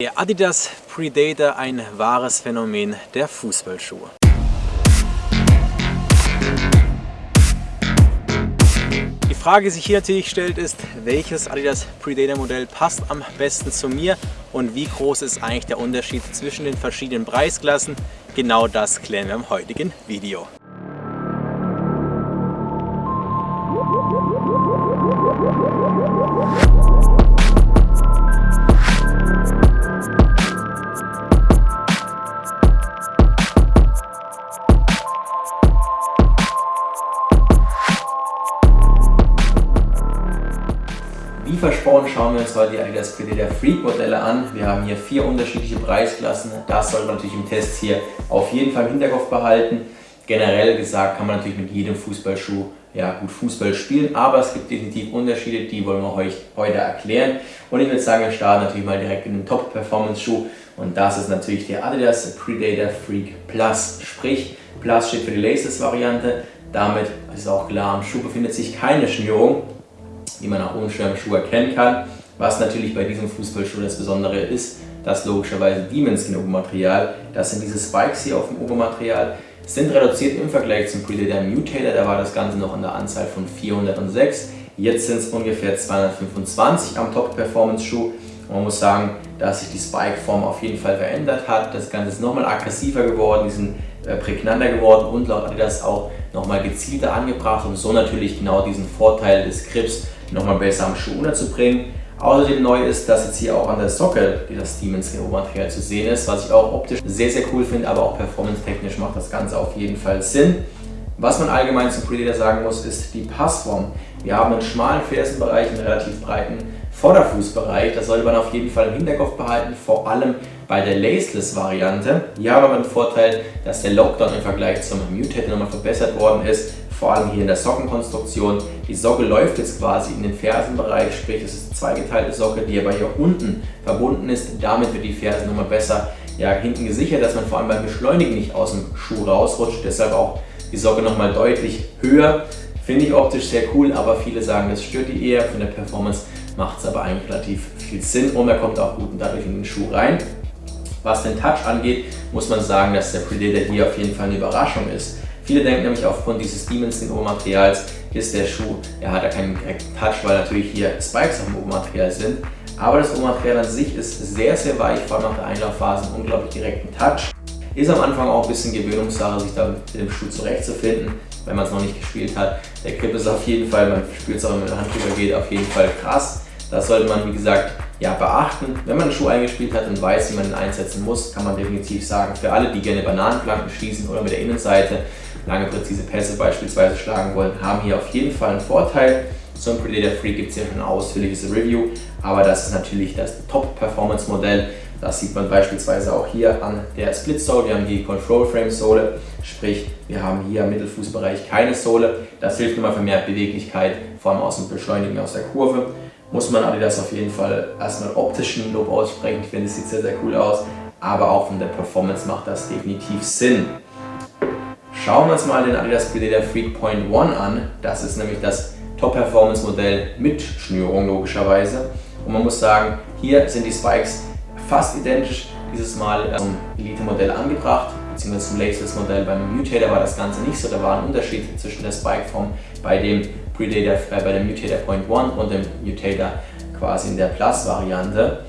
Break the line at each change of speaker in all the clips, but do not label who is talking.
Der Adidas Predator ein wahres Phänomen der Fußballschuhe. Die Frage, die sich hier natürlich stellt, ist, welches Adidas Predator Modell passt am besten zu mir und wie groß ist eigentlich der Unterschied zwischen den verschiedenen Preisklassen? Genau das klären wir im heutigen Video. Versprochen schauen wir uns heute die Adidas Predator Freak Modelle an. Wir haben hier vier unterschiedliche Preisklassen. Das sollte man natürlich im Test hier auf jeden Fall im Hinterkopf behalten. Generell gesagt kann man natürlich mit jedem Fußballschuh ja, gut Fußball spielen, aber es gibt definitiv Unterschiede, die wollen wir euch heute erklären. Und ich würde sagen, wir starten natürlich mal direkt mit dem Top-Performance-Schuh und das ist natürlich der Adidas Predator Freak Plus. Sprich, Plus steht für die Laces-Variante. Damit ist auch klar, am Schuh befindet sich keine Schnürung die man auch ohne Schuh erkennen kann. Was natürlich bei diesem Fußballschuh das Besondere ist, dass logischerweise Demon Skin Obermaterial, das sind diese Spikes hier auf dem Obermaterial, sind reduziert im Vergleich zum Predator Mutator, da war das Ganze noch in der Anzahl von 406. Jetzt sind es ungefähr 225 am Top Performance Schuh. man muss sagen, dass sich die Spike-Form auf jeden Fall verändert hat. Das Ganze ist nochmal aggressiver geworden, die sind äh, prägnanter geworden und laut Adidas auch nochmal gezielter angebracht, um so natürlich genau diesen Vorteil des Grips nochmal besser am Schuh unterzubringen. Außerdem neu ist, dass jetzt hier auch an der Socke das Siemens Obermaterial zu sehen ist, was ich auch optisch sehr, sehr cool finde, aber auch performance-technisch macht das Ganze auf jeden Fall Sinn. Was man allgemein zum Predator sagen muss, ist die Passform. Wir haben einen schmalen Fersenbereich, einen relativ breiten Vorderfußbereich. Das sollte man auf jeden Fall im Hinterkopf behalten, vor allem bei der Laceless-Variante. Hier haben wir den Vorteil, dass der Lockdown im Vergleich zum Mutator nochmal verbessert worden ist vor allem hier in der Sockenkonstruktion. Die Socke läuft jetzt quasi in den Fersenbereich, sprich es ist eine zweigeteilte Socke, die aber hier unten verbunden ist. Damit wird die Ferse nochmal besser ja, hinten gesichert, dass man vor allem beim Beschleunigen nicht aus dem Schuh rausrutscht. Deshalb auch die Socke nochmal deutlich höher. Finde ich optisch sehr cool, aber viele sagen, das stört die eher. Von der Performance macht es aber eigentlich relativ viel Sinn und er kommt auch gut dadurch in den Schuh rein. Was den Touch angeht, muss man sagen, dass der Predator hier auf jeden Fall eine Überraschung ist. Viele denken nämlich aufgrund dieses Dimension-Obermaterials ist der Schuh, er hat ja keinen direkten Touch, weil natürlich hier Spikes auf dem Obermaterial sind. Aber das Obermaterial an sich ist sehr, sehr weich, vor allem nach der Einlaufphase einen unglaublich direkten Touch. Ist am Anfang auch ein bisschen Gewöhnungssache, sich da mit dem Schuh zurechtzufinden, wenn man es noch nicht gespielt hat. Der Grip ist auf jeden Fall, man spürt es auch, wenn man mit der Hand drüber geht, auf jeden Fall krass. Das sollte man, wie gesagt, ja, beachten. Wenn man einen Schuh eingespielt hat und weiß, wie man ihn einsetzen muss, kann man definitiv sagen, für alle, die gerne Bananenflanken schießen oder mit der Innenseite lange präzise Pässe beispielsweise schlagen wollen, haben hier auf jeden Fall einen Vorteil. Zum Predator Free gibt es hier schon ein ausführliches Review, aber das ist natürlich das Top-Performance-Modell. Das sieht man beispielsweise auch hier an der Split Sole. Wir haben die Control Frame Sohle, sprich wir haben hier im Mittelfußbereich keine Sohle. Das hilft nochmal für mehr Beweglichkeit, vor allem aus dem Beschleunigen aus der Kurve. Muss man Adidas auf jeden Fall erstmal optischen Lob aussprechen. Ich finde, es sieht sehr, sehr cool aus, aber auch von der Performance macht das definitiv Sinn. Schauen wir uns mal den Adidas Predator Freak Point One an. Das ist nämlich das Top-Performance-Modell mit Schnürung logischerweise. Und man muss sagen, hier sind die Spikes fast identisch, dieses Mal zum Elite-Modell angebracht, beziehungsweise zum Laceless-Modell. Beim Mutator war das Ganze nicht so, da war ein Unterschied zwischen der Spike-Form bei dem Predator, äh, bei dem Mutator Point One und dem Mutator quasi in der Plus-Variante.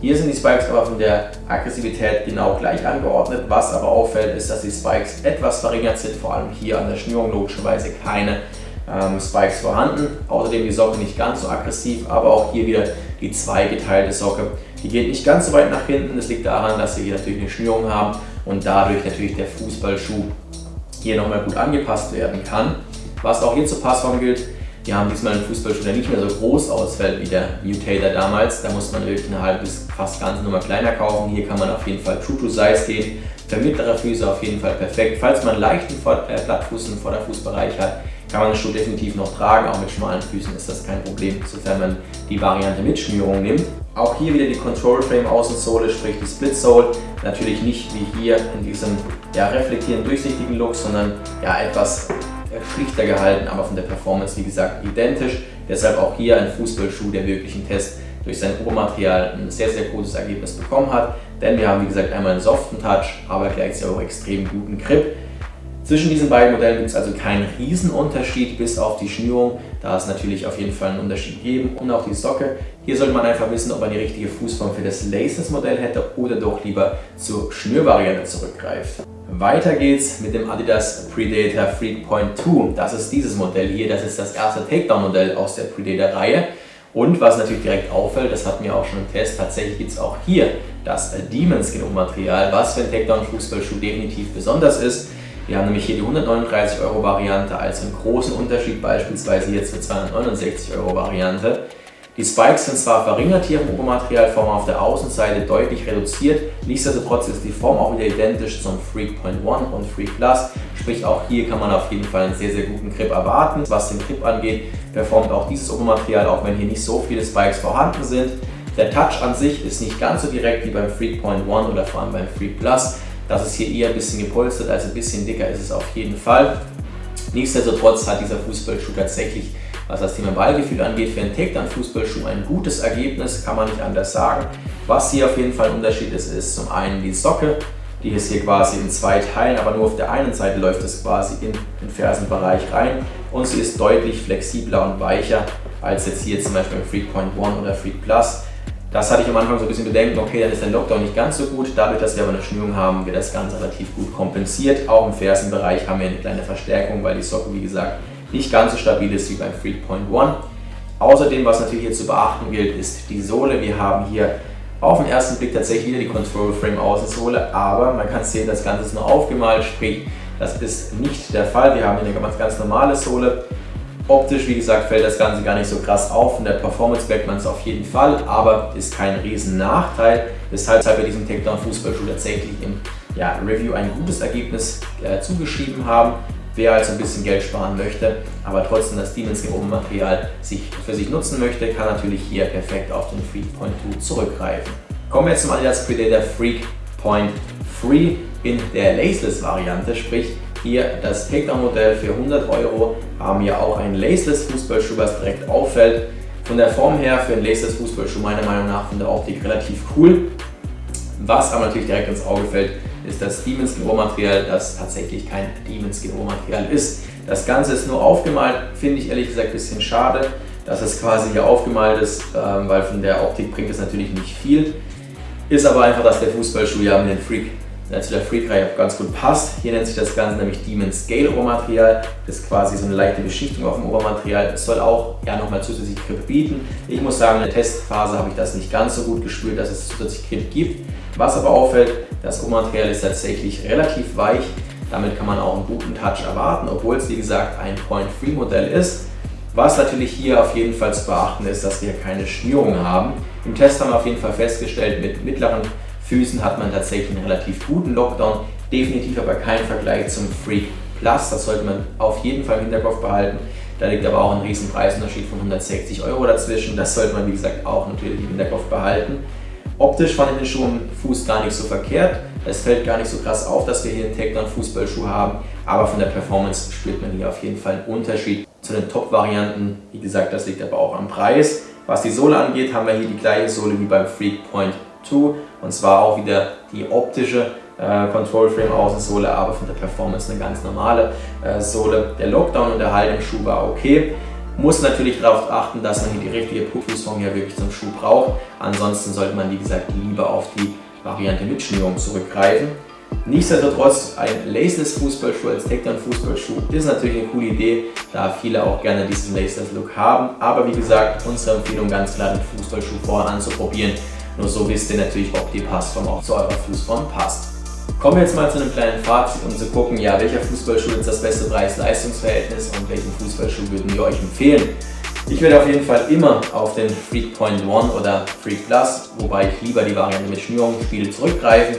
Hier sind die Spikes aber von der Aggressivität genau gleich angeordnet. Was aber auffällt, ist, dass die Spikes etwas verringert sind, vor allem hier an der Schnürung logischerweise keine ähm, Spikes vorhanden. Außerdem die Socke nicht ganz so aggressiv, aber auch hier wieder die zweigeteilte Socke. Die geht nicht ganz so weit nach hinten. Das liegt daran, dass wir hier natürlich eine Schnürung haben und dadurch natürlich der Fußballschuh hier nochmal gut angepasst werden kann. Was auch hier zur Passform gilt, wir haben diesmal einen Fußballschuh, der nicht mehr so groß ausfällt wie der Mutator damals. Da muss man wirklich eine halbe bis fast ganze Nummer kleiner kaufen. Hier kann man auf jeden Fall true to size gehen. Für mittlere Füße auf jeden Fall perfekt. Falls man einen leichten äh, Plattfuß im Vorderfußbereich hat, kann man den Schuh definitiv noch tragen. Auch mit schmalen Füßen ist das kein Problem, sofern man die Variante mit Schnürung nimmt. Auch hier wieder die Control Frame Außensohle, sprich die Split Sole. Natürlich nicht wie hier in diesem ja, reflektierenden, durchsichtigen Look, sondern ja, etwas schlichter gehalten, aber von der Performance wie gesagt identisch. Deshalb auch hier ein Fußballschuh, der wirklich im Test durch sein Obermaterial ein sehr, sehr gutes Ergebnis bekommen hat. Denn wir haben, wie gesagt, einmal einen soften Touch, aber gleichzeitig auch extrem guten Grip. Zwischen diesen beiden Modellen gibt es also keinen Riesenunterschied, bis auf die Schnürung. Da es natürlich auf jeden Fall einen Unterschied geben und auch die Socke. Hier sollte man einfach wissen, ob man die richtige Fußform für das Laces-Modell hätte oder doch lieber zur Schnürvariante zurückgreift. Weiter geht's mit dem Adidas Predator Freak Point 2. Das ist dieses Modell hier, das ist das erste Takedown-Modell aus der Predator-Reihe. Und was natürlich direkt auffällt, das hatten wir auch schon im Test, tatsächlich gibt es auch hier das Demon Skin Material, was für einen Takedown-Fußballschuh definitiv besonders ist. Wir haben nämlich hier die 139 Euro Variante als einen großen Unterschied, beispielsweise hier zur 269 Euro Variante. Die Spikes sind zwar verringert hier im Obermaterialform auf der Außenseite deutlich reduziert, nichtsdestotrotz ist die Form auch wieder identisch zum Freak Point 1 und Freak Plus, sprich auch hier kann man auf jeden Fall einen sehr, sehr guten Grip erwarten. Was den Grip angeht, performt auch dieses Obermaterial, auch wenn hier nicht so viele Spikes vorhanden sind. Der Touch an sich ist nicht ganz so direkt wie beim Freak Point 1 oder vor allem beim Freak Plus, das ist hier eher ein bisschen gepolstert, also ein bisschen dicker ist es auf jeden Fall. Nichtsdestotrotz hat dieser Fußballschuh tatsächlich, was das Thema Ballgefühl angeht, für einen Takedown-Fußballschuh ein gutes Ergebnis, kann man nicht anders sagen. Was hier auf jeden Fall ein Unterschied ist, ist zum einen die Socke, die ist hier quasi in zwei Teilen, aber nur auf der einen Seite läuft es quasi in den Fersenbereich rein und sie ist deutlich flexibler und weicher als jetzt hier zum Beispiel im Freak Point 1 oder Freak Plus. Das hatte ich am Anfang so ein bisschen Bedenken, okay, dann ist der Lockdown nicht ganz so gut. Dadurch, dass wir aber eine Schnürung haben, wird das Ganze relativ gut kompensiert. Auch im Fersenbereich haben wir eine kleine Verstärkung, weil die Socke, wie gesagt, nicht ganz so stabil ist wie beim Freak Point 1. Außerdem, was natürlich hier zu beachten gilt, ist die Sohle. Wir haben hier auf den ersten Blick tatsächlich wieder die Control Frame Außensohle, aber man kann sehen, das Ganze ist nur aufgemalt, sprich, das ist nicht der Fall. Wir haben hier eine ganz, ganz normale Sohle. Optisch, wie gesagt, fällt das Ganze gar nicht so krass auf. In der Performance merkt man es auf jeden Fall, aber ist kein riesen Nachteil. Weshalb wir diesem Takedown Fußballschuh tatsächlich im ja, Review ein gutes Ergebnis äh, zugeschrieben haben. Wer also ein bisschen Geld sparen möchte, aber trotzdem das Demons Open Material sich für sich nutzen möchte, kann natürlich hier perfekt auf den Freak Point 2 zurückgreifen. Kommen wir jetzt zum Adidas Predator Freak Point 3 in der Laceless Variante, sprich hier das Takedown-Modell für 100 Euro haben wir auch einen Laceless Fußballschuh, was direkt auffällt. Von der Form her für einen Laceless Fußballschuh meiner Meinung nach von der Optik relativ cool. Was aber natürlich direkt ins Auge fällt, ist das Demon Skin Rohmaterial, das tatsächlich kein Demon Skin Rohmaterial ist. Das Ganze ist nur aufgemalt, finde ich ehrlich gesagt ein bisschen schade, dass es quasi hier aufgemalt ist, ähm, weil von der Optik bringt es natürlich nicht viel. Ist aber einfach, dass der Fußballschuh ja mit den Freak der zu der Freak-Reihe ganz gut passt. Hier nennt sich das Ganze nämlich Demon Scale Obermaterial. Das ist quasi so eine leichte Beschichtung auf dem Obermaterial. Es soll auch ja, nochmal zusätzlich Grip bieten. Ich muss sagen, in der Testphase habe ich das nicht ganz so gut gespürt, dass es zusätzlich Grip gibt. Was aber auffällt, das Obermaterial ist tatsächlich relativ weich. Damit kann man auch einen guten Touch erwarten, obwohl es wie gesagt ein Point-Free-Modell ist. Was natürlich hier auf jeden Fall zu beachten ist, dass wir keine Schnürung haben. Im Test haben wir auf jeden Fall festgestellt, mit mittleren Füßen hat man tatsächlich einen relativ guten Lockdown, definitiv aber kein Vergleich zum Freak Plus, das sollte man auf jeden Fall im Hinterkopf behalten. Da liegt aber auch ein riesen Preisunterschied von 160 Euro dazwischen, das sollte man wie gesagt auch natürlich im Hinterkopf behalten. Optisch fand ich den Schuh im Fuß gar nicht so verkehrt. Es fällt gar nicht so krass auf, dass wir hier einen Takedown-Fußballschuh haben, aber von der Performance spürt man hier auf jeden Fall einen Unterschied zu den Top-Varianten. Wie gesagt, das liegt aber auch am Preis. Was die Sohle angeht, haben wir hier die gleiche Sohle wie beim Freak Point 2 und zwar auch wieder die optische äh, Control Frame Außensohle, aber von der Performance eine ganz normale äh, Sohle. Der Lockdown und der Halt im Schuh war okay. Muss natürlich darauf achten, dass man hier die richtige Fußform hier wirklich zum Schuh braucht. Ansonsten sollte man, wie gesagt, lieber auf die Variante mit Schnürung zurückgreifen. Nichtsdestotrotz, ein Laceless Fußballschuh als Takedown Fußballschuh ist natürlich eine coole Idee, da viele auch gerne diesen Laceless Look haben. Aber wie gesagt, unsere Empfehlung ganz klar, den Fußballschuh vorher anzuprobieren nur so wisst ihr natürlich, ob die Passform auch zu eurer Fußform passt. Kommen wir jetzt mal zu einem kleinen Fazit, um zu gucken, ja, welcher Fußballschuh ist das beste Preis-Leistungs-Verhältnis und welchen Fußballschuh würden wir euch empfehlen. Ich würde auf jeden Fall immer auf den Freak Point One oder Freak Plus, wobei ich lieber die Variante mit Schnürung spiele, zurückgreifen.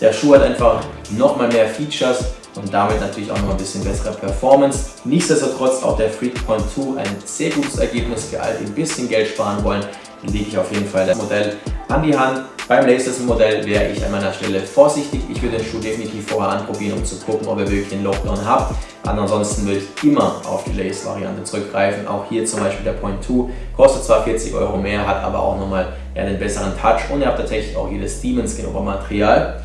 Der Schuh hat einfach nochmal mehr Features und damit natürlich auch noch ein bisschen bessere Performance. Nichtsdestotrotz auch der Freak Point 2 ein sehr gutes Ergebnis für alle, die ein bisschen Geld sparen wollen. lege ich auf jeden Fall das Modell an die Hand. Beim Laces-Modell wäre ich an meiner Stelle vorsichtig. Ich würde den Schuh definitiv vorher anprobieren, um zu gucken, ob er wirklich einen Lockdown hat. Ansonsten würde ich immer auf die Lace-Variante zurückgreifen. Auch hier zum Beispiel der Point 2 kostet zwar 40 Euro mehr, hat aber auch nochmal einen besseren Touch und ihr habt tatsächlich auch jedes Demon-Skin Material.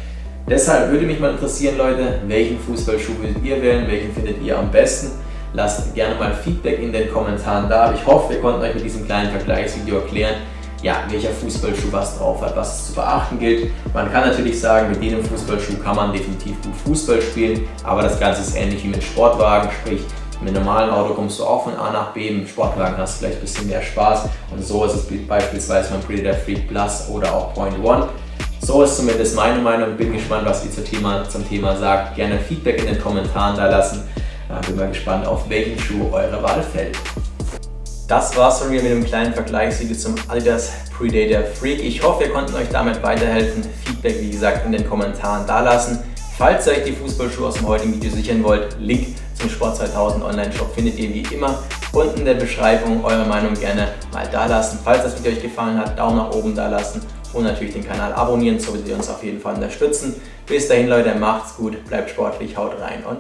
Deshalb würde mich mal interessieren, Leute, welchen Fußballschuh würdet ihr wählen, welchen findet ihr am besten? Lasst gerne mal Feedback in den Kommentaren da. Ich hoffe, wir konnten euch mit diesem kleinen Vergleichsvideo erklären, ja, welcher Fußballschuh was drauf hat, was es zu beachten gilt. Man kann natürlich sagen, mit jedem Fußballschuh kann man definitiv gut Fußball spielen, aber das Ganze ist ähnlich wie mit Sportwagen, sprich mit einem normalen Auto kommst du auch von A nach B, mit Sportwagen hast du vielleicht ein bisschen mehr Spaß und so ist es beispielsweise beim Predator Freak Plus oder auch Point One. So ist zumindest meine Meinung. Bin gespannt, was ihr zum Thema, zum Thema sagt. Gerne Feedback in den Kommentaren da lassen. Bin mal gespannt, auf welchen Schuh eure Wahl fällt. Das war's von mir mit einem kleinen Vergleichsvideo zum Adidas Predator Freak. Ich hoffe, wir konnten euch damit weiterhelfen. Feedback, wie gesagt, in den Kommentaren dalassen. Falls ihr euch die Fußballschuhe aus dem heutigen Video sichern wollt, Link zum Sport 2000 Online-Shop findet ihr wie immer unten in der Beschreibung. Eure Meinung gerne mal dalassen. Falls das Video euch gefallen hat, Daumen nach oben dalassen und natürlich den Kanal abonnieren, so wie ihr uns auf jeden Fall unterstützen. Bis dahin Leute, macht's gut, bleibt sportlich, haut rein und